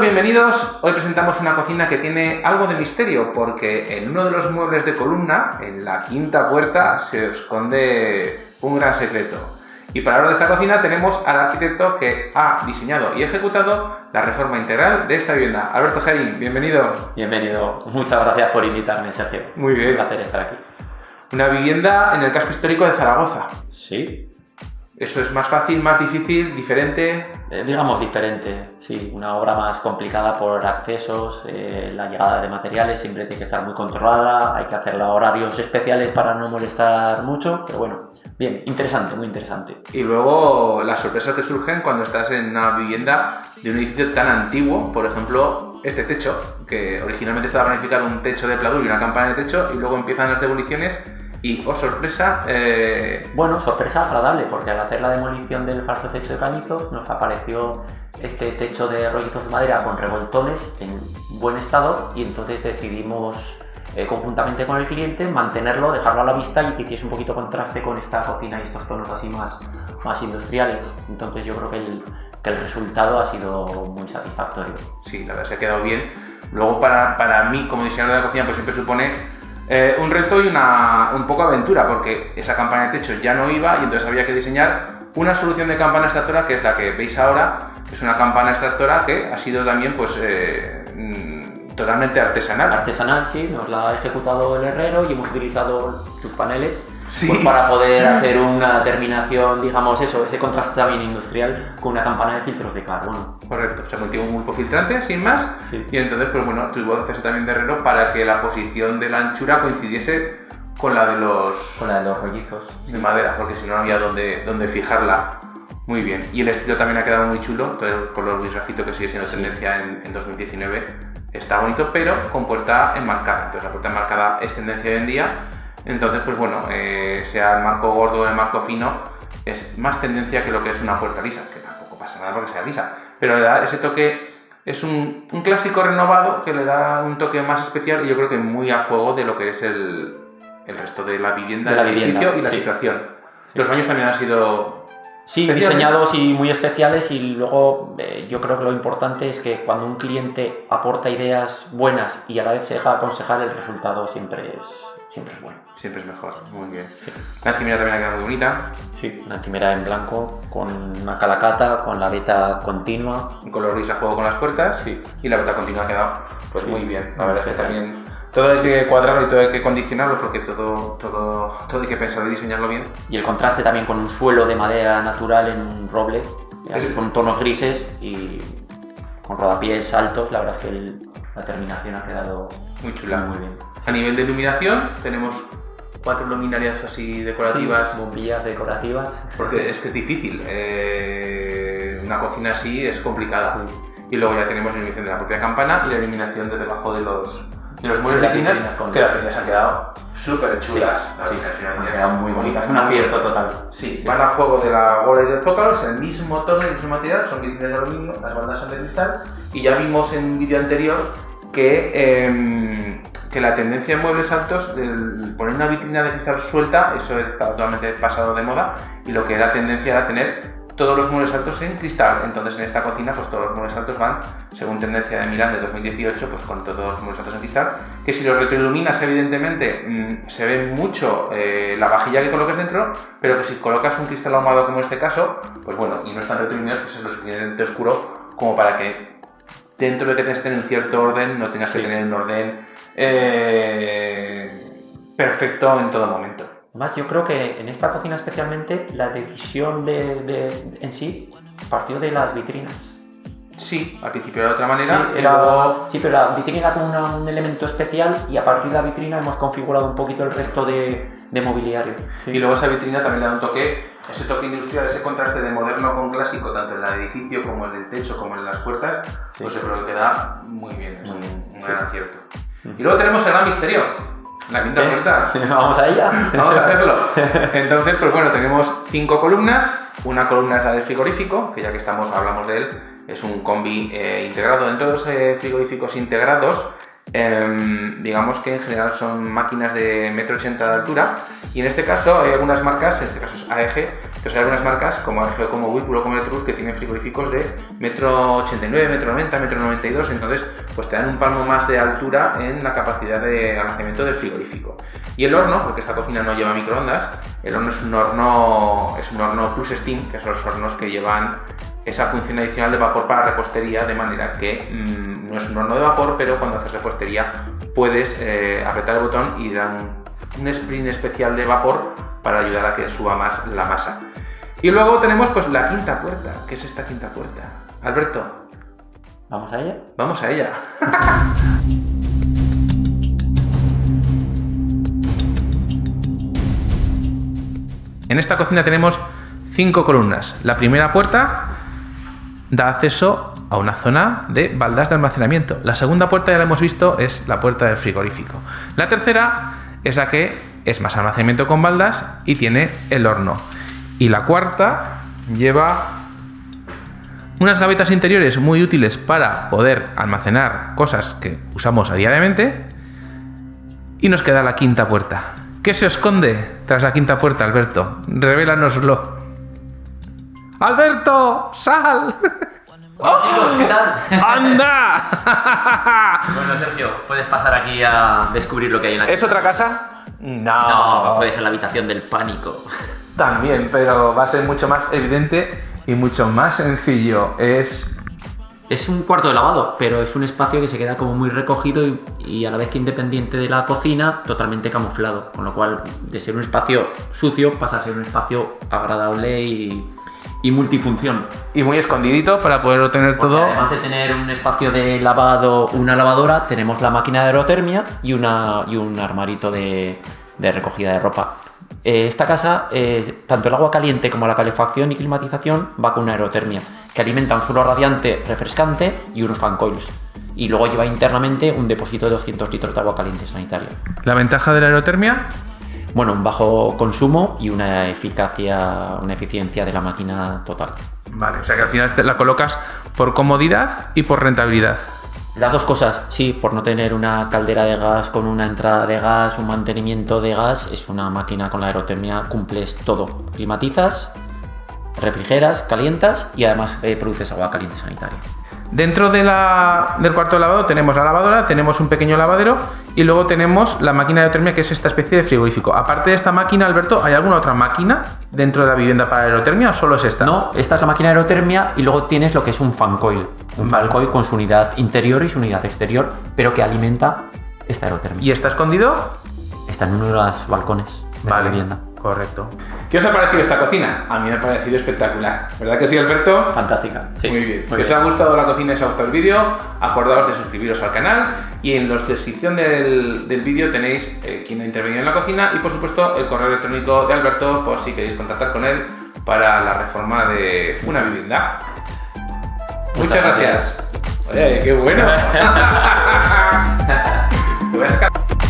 Bienvenidos, hoy presentamos una cocina que tiene algo de misterio porque en uno de los muebles de columna, en la quinta puerta, se esconde un gran secreto. Y para hablar de esta cocina tenemos al arquitecto que ha diseñado y ejecutado la reforma integral de esta vivienda. Alberto Gerin, bienvenido. Bienvenido, muchas gracias por invitarme, Sergio. Muy bien. Un placer estar aquí. Una vivienda en el casco histórico de Zaragoza. Sí, ¿Eso es más fácil, más difícil, diferente? eh, digamos diferente, sí, una obra más complicada por accesos, eh, la llegada de materiales siempre tiene que estar muy controlada, hay que hacer horarios especiales para no molestar mucho, pero bueno, bien, interesante, muy interesante. Y luego las sorpresas que surgen cuando estás en una vivienda de un edificio tan antiguo, por ejemplo, este techo, que originalmente estaba planificado un techo de pladur y una campana de techo, y luego empiezan las demoliciones y, oh sorpresa, eh, Bueno, sorpresa agradable, porque al hacer la demolición del falso techo de cañizos nos apareció este techo de rollizos de madera con revoltones en buen estado y entonces decidimos eh, conjuntamente con el cliente mantenerlo, dejarlo a la vista y que hiciese un poquito contraste con esta cocina y estos tonos así más, más industriales. Entonces yo creo que el, que el resultado ha sido muy satisfactorio. sí, la verdad se ha quedado bien. Luego, para, para mí, como diseñador de la cocina, pues siempre supone eh, un reto y una, un poco aventura, porque esa campana de techo ya no iba y entonces había que diseñar una solución de campana extractora que es la que veis ahora, que es una campana extractora que ha sido también pues eh, mm, totalmente artesanal. Artesanal, sí, nos la ha ejecutado el herrero y hemos utilizado tus paneles Sí. pues, para poder hacer una terminación, digamos eso, ese contraste también industrial con una campana de filtros de carbono. Correcto, se metió un pulpo filtrante sin más Sí. y entonces pues bueno, tuvo que hacerse también de herrero para que la posición de la anchura coincidiese con la de los Con la de los rollizos. de madera, porque si no no había donde, donde fijarla. Muy bien. Y el estilo también ha quedado muy chulo, todo el color gris grafito que sigue siendo Sí. tendencia en, en 2019 está bonito, pero con puerta enmarcada. Entonces la puerta enmarcada es tendencia hoy en día. Entonces, pues bueno, eh, sea el marco gordo o el marco fino, es más tendencia que lo que es una puerta lisa, que tampoco pasa nada porque sea lisa. Pero le da ese toque, es un, un clásico renovado que le da un toque más especial y yo creo que muy a juego de lo que es el, el resto de la vivienda, De la del vivienda, edificio y la sí. situación. Los baños también han sido Sí, diseñados y muy especiales y luego eh, yo creo que lo importante es que cuando un cliente aporta ideas buenas y a la vez se deja aconsejar, el resultado siempre es, siempre es bueno. Siempre es mejor, muy bien. La encimera también ha quedado muy bonita, Sí, una quimera en blanco con una calacata, con la veta continua. un color gris a juego con las puertas y la beta continua ha quedado pues Sí. muy bien. La verdad es que también todo hay que cuadrarlo y todo hay que condicionarlo porque todo, todo, todo hay que pensarlo y diseñarlo bien. Y el contraste también con un suelo de madera natural en un roble, así Es- con tonos grises y con rodapiés altos. La verdad es que el- la terminación ha quedado Muy chula. muy bien. A nivel de iluminación tenemos cuatro luminarias así decorativas. Sí, bombillas decorativas. Porque es que es difícil. eh, una cocina así es complicada. Sí. Y luego ya tenemos la iluminación de la propia campana y la iluminación de debajo de los, de los muebles de con- que las vitrinas han quedado súper chulas. Sí, Las vitrinas han quedado muy bonitas. Un acierto total. Sí, van a juego de la bola y del zócalo, es el mismo tono y el mismo material, son vitrinas de aluminio, las bandas son de cristal. Y ya vimos en un vídeo anterior que, em, que la tendencia en muebles altos, el poner una vitrina de cristal suelta, eso está totalmente pasado de moda. Y lo que era tendencia era tener todos los muebles altos en cristal. Entonces en esta cocina, pues todos los muebles altos van, según tendencia de Milán de 2018, pues con todos los muebles altos en cristal. Que si los retroiluminas, evidentemente, mm, se ve mucho eh, la vajilla que coloques dentro, pero que si colocas un cristal ahumado como en este caso, pues bueno, y no están retroiluminados, pues es lo suficientemente oscuro como para que dentro de que tengas que tener un cierto orden, no tengas que tener un orden eh, perfecto en todo momento. Además, yo creo que en esta cocina especialmente la decisión de, de- en sí partió de las vitrinas. Sí, al principio era de otra manera, Sí, era- luego- sí, pero la vitrina era como una- un elemento especial y a partir de la vitrina hemos configurado un poquito el resto de, de mobiliario. Y luego esa vitrina también le da un toque, ese toque industrial, ese contraste de moderno con clásico, tanto en el edificio como en el techo, como en las puertas, Sí. pues yo creo que queda muy bien, es un, sí. gran acierto. Y luego tenemos el gran misterio, la quinta puerta. Vamos a ella. Vamos a hacerlo. Entonces, pues bueno, tenemos cinco columnas. Una columna es la del frigorífico, que ya que estamos, hablamos de él, es un combi eh, integrado. Dentro de los eh, frigoríficos integrados Em, digamos que en general son máquinas de metro ochenta de altura y en este caso hay algunas marcas, en este caso es AEG, pues hay algunas marcas como AEG, como Whirlpool o como Electrolux que tienen frigoríficos de metro 89, metro 90, metro 92, entonces pues te dan un palmo más de altura en la capacidad de almacenamiento del frigorífico. Y el horno, porque esta cocina no lleva microondas, el horno es un horno, es un horno plus steam, que son los hornos que llevan esa función adicional de vapor para repostería, de manera que mm, no es un horno de vapor, pero cuando haces repostería puedes eh, apretar el botón y dar un, sprint especial de vapor para ayudar a que suba más la masa. Y luego tenemos pues la quinta puerta. ¿Qué es esta quinta puerta? Alberto. ¿Vamos a ella? Vamos a ella. en esta cocina tenemos cinco columnas. La primera puerta da acceso a una zona de baldas de almacenamiento. La segunda puerta, ya la hemos visto, es la puerta del frigorífico. La tercera es la que es más almacenamiento con baldas y tiene el horno. Y la cuarta lleva unas gavetas interiores muy útiles para poder almacenar cosas que usamos a diariamente. Y nos queda la quinta puerta. ¿Qué se esconde tras la quinta puerta, Alberto? Revélanoslo. ¡Alberto! ¡Sal! ¡Oh! ¿qué tal? ¡Anda! bueno, Sergio, puedes pasar aquí a descubrir lo que hay en la ¿Es otra casa? No. No, puede ser la habitación del pánico. También, pero va a ser mucho más evidente y mucho más sencillo. Es es un cuarto de lavado, pero es un espacio que se queda como muy recogido y, a la vez que independiente de la cocina, totalmente camuflado. Con lo cual, de ser un espacio sucio, pasa a ser un espacio agradable y, y multifunción. Y muy escondidito para poder obtener todo. Además de tener un espacio de lavado, una lavadora, tenemos la máquina de aerotermia y, una, y un armarito de, de recogida de ropa. Eh, esta casa, eh, tanto el agua caliente como la calefacción y climatización va con una aerotermia, que alimenta un suelo radiante refrescante y unos fan coils. Y luego lleva internamente un depósito de 200 litros de agua caliente sanitaria. ¿La ventaja de la aerotermia? Bueno, un bajo consumo y una eficacia, una eficiencia de la máquina total. Vale, o sea que al final la colocas por comodidad y por rentabilidad. Las dos cosas, sí, por no tener una caldera de gas con una entrada de gas, un mantenimiento de gas, es una máquina con la aerotermia, cumples todo. Climatizas, refrigeras, calientas y además eh, produces agua caliente sanitaria. Dentro de la, del cuarto de lavado tenemos la lavadora, tenemos un pequeño lavadero y luego tenemos la máquina de aerotermia que es esta especie de frigorífico. Aparte de esta máquina, Alberto, ¿hay alguna otra máquina dentro de la vivienda para aerotermia o solo es esta? No, esta es la máquina de aerotermia y luego tienes lo que es un fan coil. Un fan coil con su unidad interior y su unidad exterior, pero que alimenta esta aerotermia. ¿Y está escondido? Está en uno de los balcones de la vivienda. Correcto. ¿Qué os ha parecido esta cocina? A mí me ha parecido espectacular. ¿Verdad que sí, Alberto? Fantástica. Sí. Muy bien. si os ha gustado la cocina y os ha gustado el vídeo, acordaos de suscribiros al canal y en la descripción del, vídeo tenéis eh, quién ha intervenido en la cocina y por supuesto el correo electrónico de Alberto por si queréis contactar con él para la reforma de una vivienda. Muchas, gracias. Oye, qué bueno.